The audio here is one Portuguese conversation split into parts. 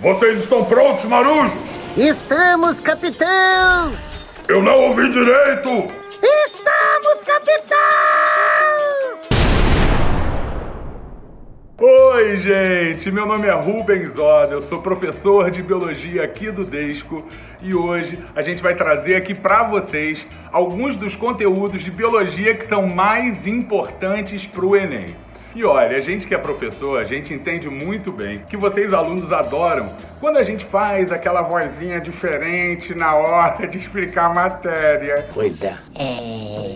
Vocês estão prontos, marujos? Estamos, capitão! Eu não ouvi direito! Estamos, capitão! Oi, gente! Meu nome é Rubens Oda, eu sou professor de biologia aqui do Desco e hoje a gente vai trazer aqui para vocês alguns dos conteúdos de biologia que são mais importantes para o Enem. E olha, a gente que é professor, a gente entende muito bem que vocês alunos adoram quando a gente faz aquela vozinha diferente na hora de explicar a matéria. Pois é.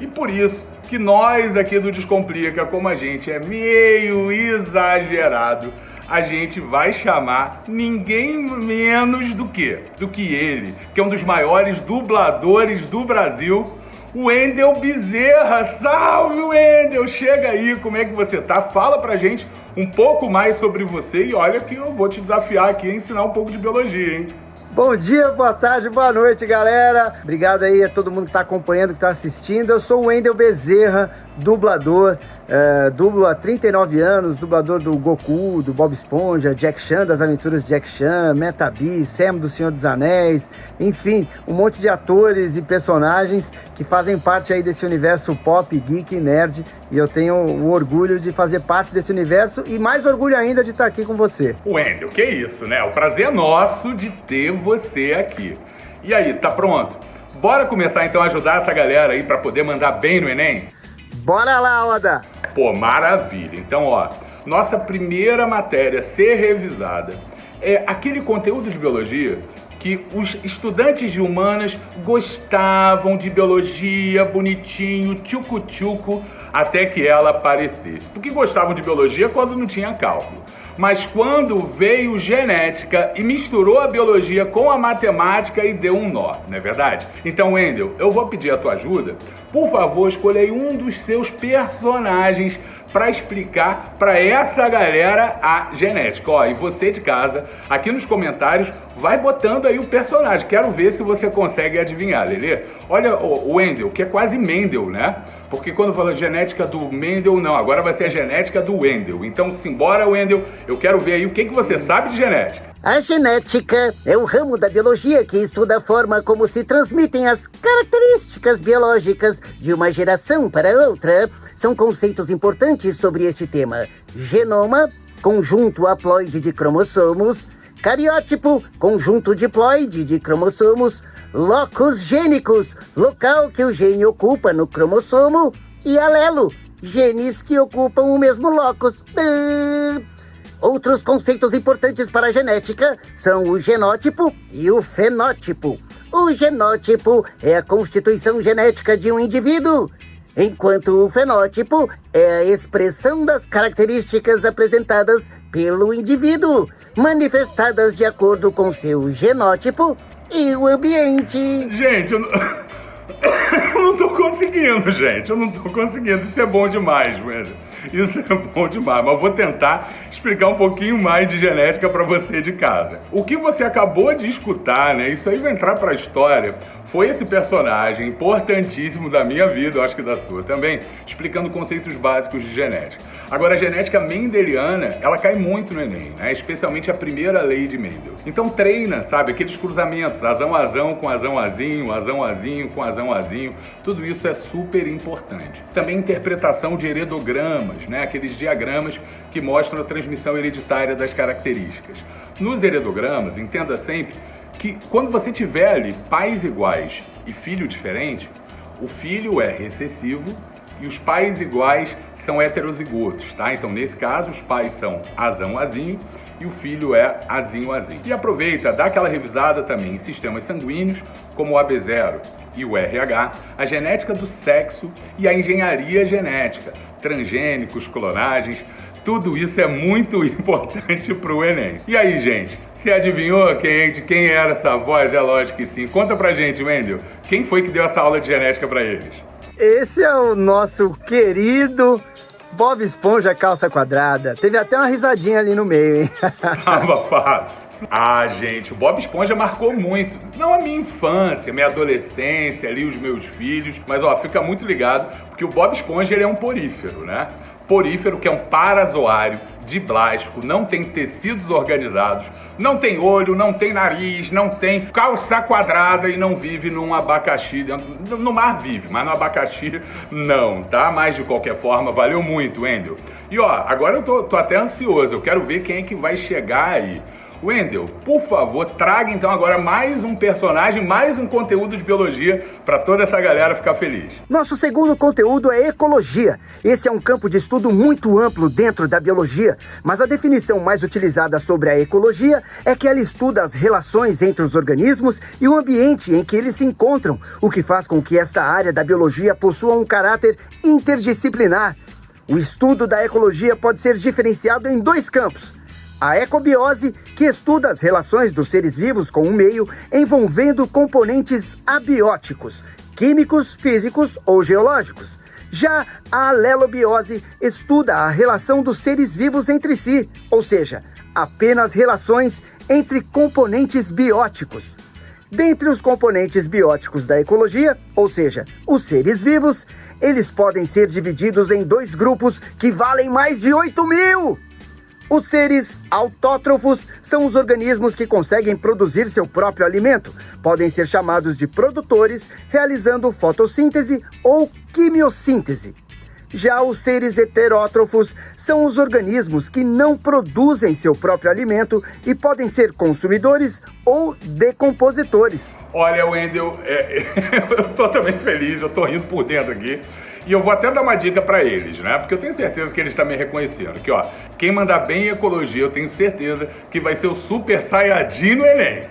E por isso que nós aqui do Descomplica, como a gente é meio exagerado, a gente vai chamar ninguém menos do que do que ele, que é um dos maiores dubladores do Brasil, o Wendel Bezerra. Salve, Wendel! Chega aí, como é que você tá? Fala pra gente um pouco mais sobre você e olha que eu vou te desafiar aqui a ensinar um pouco de biologia, hein? Bom dia, boa tarde, boa noite, galera. Obrigado aí a todo mundo que está acompanhando, que está assistindo. Eu sou o Wendel Bezerra, dublador, é, dublo há 39 anos, dublador do Goku, do Bob Esponja, Jack Chan, das aventuras de Jack Chan, Metabi, Sam do Senhor dos Anéis, enfim, um monte de atores e personagens que fazem parte aí desse universo pop, geek e nerd, e eu tenho o orgulho de fazer parte desse universo e mais orgulho ainda de estar aqui com você. Wendel, que isso, né? O prazer é nosso de ter você aqui. E aí, tá pronto? Bora começar então a ajudar essa galera aí para poder mandar bem no Enem? Bora lá, Oda! Pô, maravilha. Então, ó, nossa primeira matéria a ser revisada é aquele conteúdo de biologia que os estudantes de humanas gostavam de biologia, bonitinho, tchucu-tchucu, até que ela aparecesse. Porque gostavam de biologia quando não tinha cálculo. Mas quando veio genética e misturou a biologia com a matemática e deu um nó, não é verdade? Então, Wendel, eu vou pedir a tua ajuda. Por favor, escolha aí um dos seus personagens para explicar para essa galera a genética. Ó, e você de casa, aqui nos comentários, vai botando aí o personagem. Quero ver se você consegue adivinhar, Lelê. Olha o Wendel, que é quase Mendel, né? Porque quando fala genética do Mendel, não, agora vai ser a genética do Wendel. Então, simbora, Wendel, eu quero ver aí o que, que você sabe de genética. A genética é o ramo da biologia que estuda a forma como se transmitem as características biológicas de uma geração para outra são conceitos importantes sobre este tema. Genoma, conjunto haploide de cromossomos, cariótipo, conjunto diploide de cromossomos, locus gênicos, local que o gene ocupa no cromossomo, e alelo, genes que ocupam o mesmo locus. Outros conceitos importantes para a genética são o genótipo e o fenótipo. O genótipo é a constituição genética de um indivíduo enquanto o fenótipo é a expressão das características apresentadas pelo indivíduo, manifestadas de acordo com seu genótipo e o ambiente. Gente, eu não, eu não tô conseguindo, gente. Eu não tô conseguindo. Isso é bom demais, velho. Isso é bom demais, mas vou tentar explicar um pouquinho mais de genética para você de casa. O que você acabou de escutar, né? Isso aí vai entrar para a história foi esse personagem importantíssimo da minha vida, eu acho que da sua também, explicando conceitos básicos de genética. Agora, a genética mendeliana, ela cai muito no Enem, né? especialmente a primeira lei de Mendel. Então treina, sabe, aqueles cruzamentos, azão-azão com azão-azinho, azão-azinho com azão-azinho, tudo isso é super importante. Também interpretação de heredogramas, né? aqueles diagramas que mostram a transmissão hereditária das características. Nos heredogramas, entenda sempre que quando você tiver ali pais iguais e filho diferente, o filho é recessivo e os pais iguais são heterozigotos, tá? Então, nesse caso, os pais são azão, azinho e o filho é azinho, azinho. E aproveita, dá aquela revisada também em sistemas sanguíneos, como o AB0 e o RH, a genética do sexo e a engenharia genética, transgênicos, clonagens, tudo isso é muito importante para o Enem. E aí, gente, você adivinhou quem, de quem era essa voz? É lógico que sim. Conta pra gente, Wendel, quem foi que deu essa aula de genética para eles? Esse é o nosso querido Bob Esponja Calça Quadrada. Teve até uma risadinha ali no meio, hein? Tava fácil. Ah, gente, o Bob Esponja marcou muito. Não a minha infância, minha adolescência, ali os meus filhos. Mas, ó, fica muito ligado, porque o Bob Esponja ele é um porífero, né? porífero, que é um parazoário de plástico, não tem tecidos organizados, não tem olho, não tem nariz, não tem calça quadrada e não vive num abacaxi. No mar vive, mas no abacaxi não, tá? Mas de qualquer forma, valeu muito, Wendel. E ó, agora eu tô, tô até ansioso, eu quero ver quem é que vai chegar aí. Wendel, por favor, traga então agora mais um personagem, mais um conteúdo de biologia para toda essa galera ficar feliz. Nosso segundo conteúdo é ecologia. Esse é um campo de estudo muito amplo dentro da biologia, mas a definição mais utilizada sobre a ecologia é que ela estuda as relações entre os organismos e o ambiente em que eles se encontram, o que faz com que esta área da biologia possua um caráter interdisciplinar. O estudo da ecologia pode ser diferenciado em dois campos a ecobiose, que estuda as relações dos seres vivos com o meio envolvendo componentes abióticos, químicos, físicos ou geológicos. Já a alelobiose estuda a relação dos seres vivos entre si, ou seja, apenas relações entre componentes bióticos. Dentre os componentes bióticos da ecologia, ou seja, os seres vivos, eles podem ser divididos em dois grupos que valem mais de 8 mil. Os seres autótrofos são os organismos que conseguem produzir seu próprio alimento. Podem ser chamados de produtores, realizando fotossíntese ou quimiossíntese. Já os seres heterótrofos são os organismos que não produzem seu próprio alimento e podem ser consumidores ou decompositores. Olha, Wendel, é, eu tô também feliz, eu tô rindo por dentro aqui. E eu vou até dar uma dica para eles, né? Porque eu tenho certeza que eles também reconheceram que, ó, quem mandar bem em ecologia, eu tenho certeza que vai ser o super saiyajin no Enem.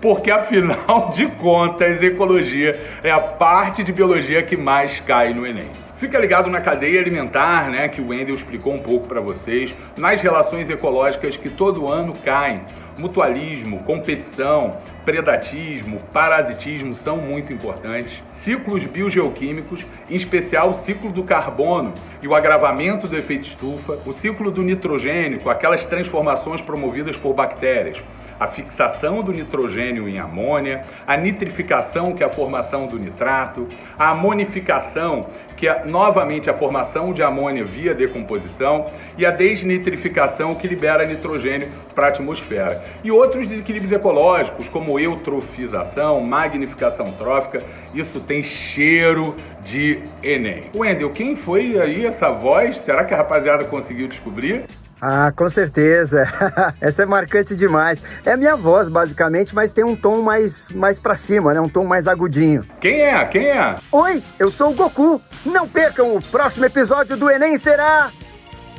Porque afinal de contas, ecologia é a parte de biologia que mais cai no Enem. Fica ligado na cadeia alimentar, né, que o Wendel explicou um pouco para vocês, nas relações ecológicas que todo ano caem. Mutualismo, competição, predatismo, parasitismo são muito importantes. Ciclos biogeoquímicos, em especial o ciclo do carbono e o agravamento do efeito estufa, o ciclo do nitrogênio, aquelas transformações promovidas por bactérias a fixação do nitrogênio em amônia, a nitrificação, que é a formação do nitrato, a amonificação, que é novamente a formação de amônia via decomposição, e a desnitrificação, que libera nitrogênio para a atmosfera. E outros desequilíbrios ecológicos, como eutrofização, magnificação trófica, isso tem cheiro de Enem. Wendel, quem foi aí essa voz? Será que a rapaziada conseguiu descobrir? Ah, com certeza. Essa é marcante demais. É a minha voz, basicamente, mas tem um tom mais, mais pra cima, né? Um tom mais agudinho. Quem é? Quem é? Oi, eu sou o Goku. Não percam, o próximo episódio do Enem será...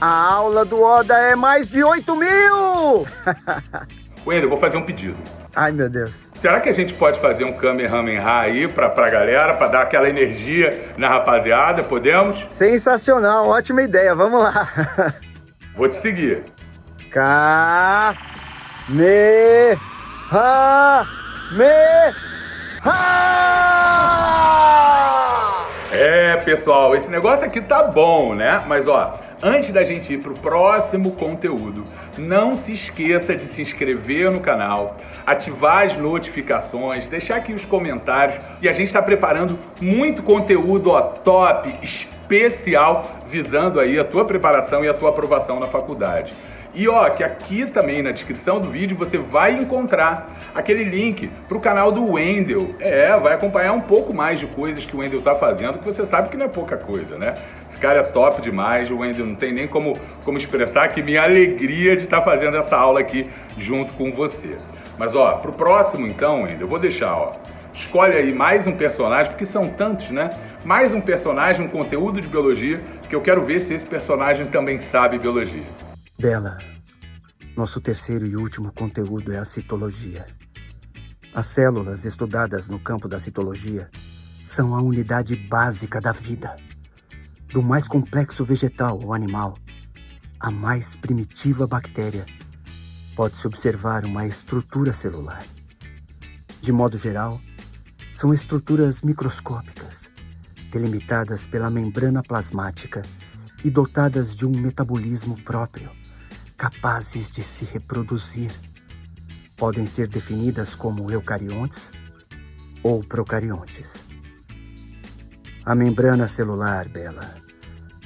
A aula do Oda é mais de 8 mil! Wendel, vou fazer um pedido. Ai, meu Deus. Será que a gente pode fazer um Kamehameha aí pra, pra galera, pra dar aquela energia na rapaziada? Podemos? Sensacional, ótima ideia, vamos lá. Vou te seguir. Ka me ha me ha. É, pessoal, esse negócio aqui tá bom, né? Mas ó, antes da gente ir pro próximo conteúdo, não se esqueça de se inscrever no canal, ativar as notificações, deixar aqui os comentários e a gente está preparando muito conteúdo ó, top, especial, visando aí a tua preparação e a tua aprovação na faculdade. E ó, que aqui também na descrição do vídeo você vai encontrar aquele link para o canal do Wendel. É, vai acompanhar um pouco mais de coisas que o Wendel tá fazendo, que você sabe que não é pouca coisa, né? Esse cara é top demais, o Wendel não tem nem como, como expressar que minha alegria de estar tá fazendo essa aula aqui junto com você. Mas ó, pro próximo então, Wendel, eu vou deixar, ó, Escolhe aí mais um personagem, porque são tantos, né? Mais um personagem, um conteúdo de biologia, que eu quero ver se esse personagem também sabe biologia. Bela, nosso terceiro e último conteúdo é a citologia. As células estudadas no campo da citologia são a unidade básica da vida. Do mais complexo vegetal ou animal, à mais primitiva bactéria, pode-se observar uma estrutura celular. De modo geral, são estruturas microscópicas, delimitadas pela membrana plasmática e dotadas de um metabolismo próprio, capazes de se reproduzir. Podem ser definidas como eucariontes ou procariontes. A membrana celular, Bela,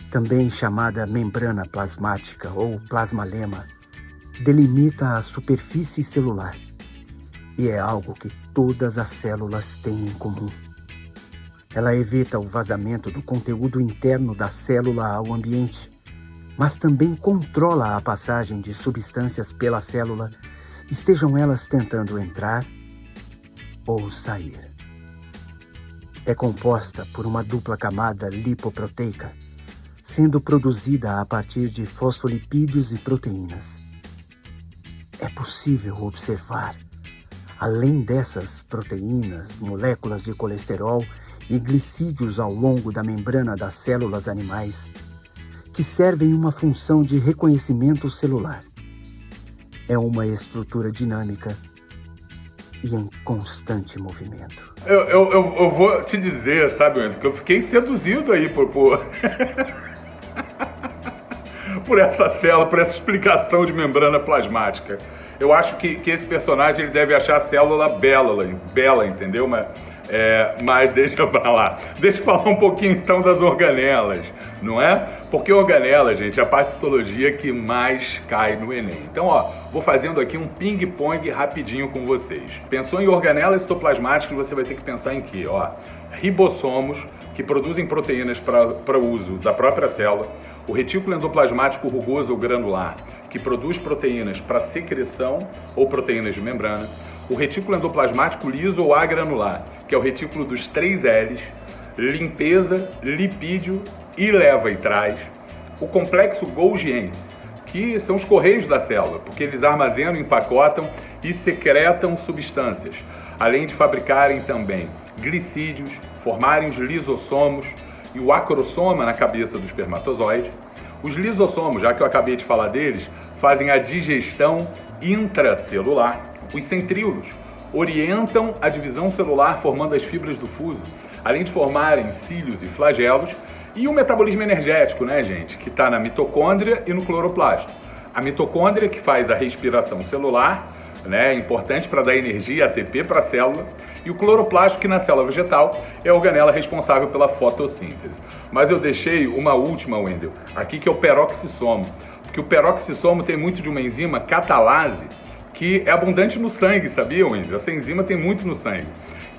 também chamada membrana plasmática ou plasmalema, delimita a superfície celular e é algo que todas as células têm em comum. Ela evita o vazamento do conteúdo interno da célula ao ambiente, mas também controla a passagem de substâncias pela célula, estejam elas tentando entrar ou sair. É composta por uma dupla camada lipoproteica, sendo produzida a partir de fosfolipídios e proteínas. É possível observar, além dessas proteínas, moléculas de colesterol e glicídios ao longo da membrana das células animais, que servem uma função de reconhecimento celular. É uma estrutura dinâmica e em constante movimento. Eu, eu, eu, eu vou te dizer, sabe, Wendel, que eu fiquei seduzido aí por, por... por essa célula, por essa explicação de membrana plasmática. Eu acho que, que esse personagem ele deve achar a célula bela, bela entendeu? Mas, é, mas deixa pra lá. Deixa eu falar um pouquinho então das organelas não é? Porque organela, gente, é a parte de citologia que mais cai no Enem. Então, ó, vou fazendo aqui um ping-pong rapidinho com vocês. Pensou em organelas citoplasmáticas, você vai ter que pensar em quê? Ó, ribossomos, que produzem proteínas para uso da própria célula, o retículo endoplasmático rugoso ou granular, que produz proteínas para secreção ou proteínas de membrana, o retículo endoplasmático liso ou agranular, que é o retículo dos três L's, limpeza, lipídio e leva e traz o complexo Golgiense, que são os correios da célula, porque eles armazenam, empacotam e secretam substâncias, além de fabricarem também glicídios, formarem os lisossomos e o acrosoma na cabeça do espermatozoide. Os lisossomos, já que eu acabei de falar deles, fazem a digestão intracelular. Os centríolos orientam a divisão celular formando as fibras do fuso, além de formarem cílios e flagelos e o metabolismo energético, né, gente? Que está na mitocôndria e no cloroplasto. A mitocôndria que faz a respiração celular, né? É importante para dar energia, ATP para a célula. E o cloroplasto, que na célula vegetal é a organela responsável pela fotossíntese. Mas eu deixei uma última, Wendel, aqui que é o peroxissomo. Porque o peroxissomo tem muito de uma enzima catalase que é abundante no sangue, sabia, Wendel? Essa enzima tem muito no sangue,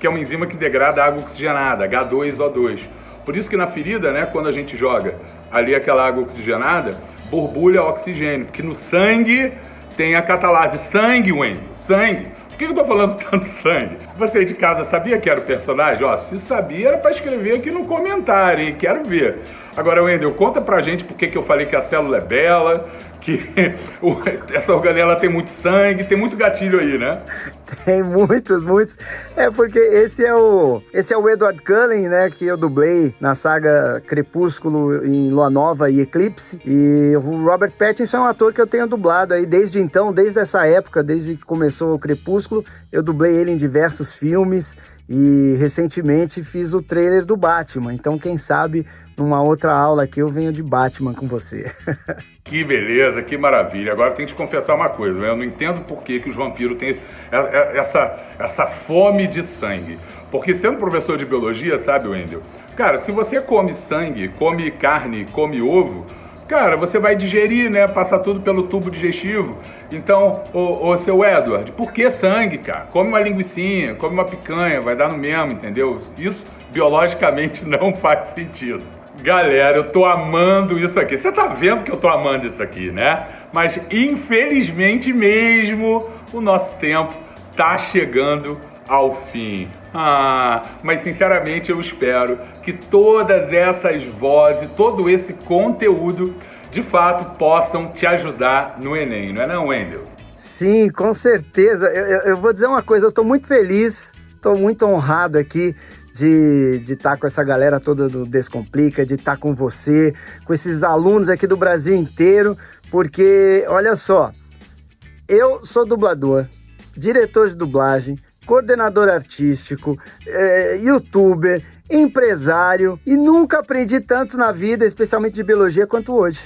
que é uma enzima que degrada água oxigenada, H2O2. Por isso que na ferida, né, quando a gente joga ali aquela água oxigenada, borbulha oxigênio, porque no sangue tem a catalase. Sangue, Wendel, sangue. Por que eu tô falando tanto sangue? Se você de casa sabia que era o personagem, ó, se sabia era para escrever aqui no comentário, hein? Quero ver. Agora, Wendel, conta pra gente por que, que eu falei que a célula é bela, que essa organela tem muito sangue, tem muito gatilho aí, né? Tem muitos, muitos. É porque esse é o esse é o Edward Cullen, né, que eu dublei na saga Crepúsculo em Lua Nova e Eclipse. E o Robert Pattinson é um ator que eu tenho dublado aí desde então, desde essa época, desde que começou o Crepúsculo, eu dublei ele em diversos filmes e recentemente fiz o trailer do Batman. Então, quem sabe numa outra aula aqui eu venho de Batman com você. que beleza, que maravilha. Agora tem que te confessar uma coisa, né? eu não entendo por que, que os vampiros têm essa, essa fome de sangue. Porque sendo professor de biologia, sabe, Wendel? Cara, se você come sangue, come carne, come ovo, cara, você vai digerir, né? Passar tudo pelo tubo digestivo. Então, ô, ô seu Edward, por que sangue, cara? Come uma linguiçinha, come uma picanha, vai dar no mesmo, entendeu? Isso biologicamente não faz sentido. Galera, eu tô amando isso aqui. Você tá vendo que eu tô amando isso aqui, né? Mas infelizmente mesmo o nosso tempo tá chegando ao fim. Ah, mas sinceramente eu espero que todas essas vozes, todo esse conteúdo, de fato possam te ajudar no Enem, não é não, Wendel? Sim, com certeza. Eu, eu, eu vou dizer uma coisa, eu estou muito feliz, estou muito honrado aqui de estar tá com essa galera toda do Descomplica, de estar tá com você, com esses alunos aqui do Brasil inteiro, porque olha só, eu sou dublador, diretor de dublagem, coordenador artístico, é, youtuber, empresário e nunca aprendi tanto na vida, especialmente de biologia, quanto hoje.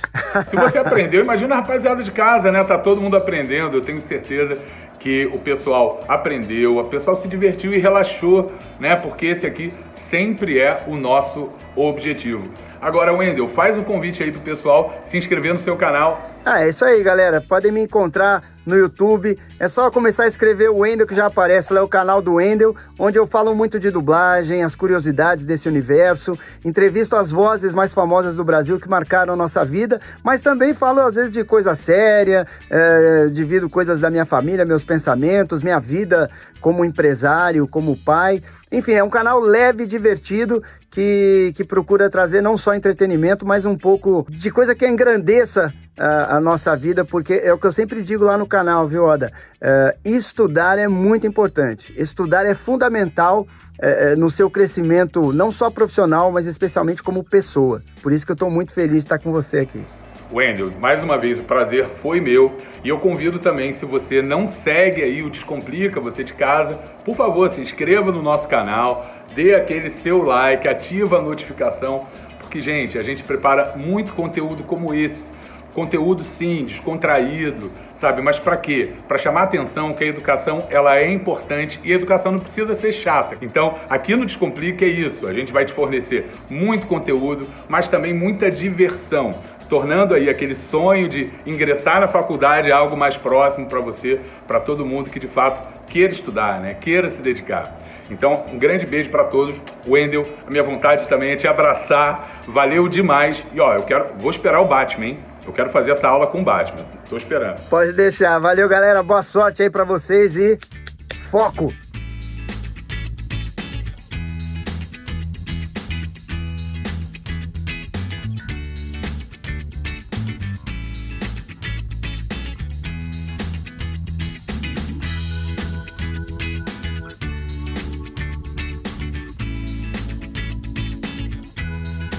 Se você aprendeu, imagina a rapaziada de casa, né? Tá todo mundo aprendendo, eu tenho certeza que o pessoal aprendeu, o pessoal se divertiu e relaxou, né? Porque esse aqui sempre é o nosso objetivo. Agora, Wendel, faz um convite aí pro pessoal se inscrever no seu canal. Ah, é isso aí, galera. Podem me encontrar no YouTube. É só começar a escrever o Wendel que já aparece lá, é o canal do Wendel, onde eu falo muito de dublagem, as curiosidades desse universo, entrevisto as vozes mais famosas do Brasil que marcaram a nossa vida, mas também falo às vezes de coisa séria, é, divido coisas da minha família, meus pensamentos, minha vida como empresário, como pai. Enfim, é um canal leve e divertido que, que procura trazer não só entretenimento, mas um pouco de coisa que engrandeça a, nossa vida, porque é o que eu sempre digo lá no canal, viu, Oda? Uh, estudar é muito importante. Estudar é fundamental uh, no seu crescimento, não só profissional, mas especialmente como pessoa. Por isso que eu estou muito feliz de estar com você aqui. Wendel, mais uma vez o prazer foi meu e eu convido também, se você não segue aí o Descomplica, você de casa, por favor, se inscreva no nosso canal, dê aquele seu like, ativa a notificação, porque, gente, a gente prepara muito conteúdo como esse. Conteúdo sim, descontraído, sabe? Mas para quê? Para chamar atenção que a educação ela é importante e a educação não precisa ser chata. Então, aqui no Descomplica é isso. A gente vai te fornecer muito conteúdo, mas também muita diversão tornando aí aquele sonho de ingressar na faculdade algo mais próximo para você, para todo mundo que de fato queira estudar, né? Queira se dedicar. Então, um grande beijo para todos. Wendel, a minha vontade também é te abraçar. Valeu demais. E ó, eu quero, vou esperar o Batman, hein? Eu quero fazer essa aula com o Batman. Tô esperando. Pode deixar. Valeu, galera. Boa sorte aí para vocês e foco.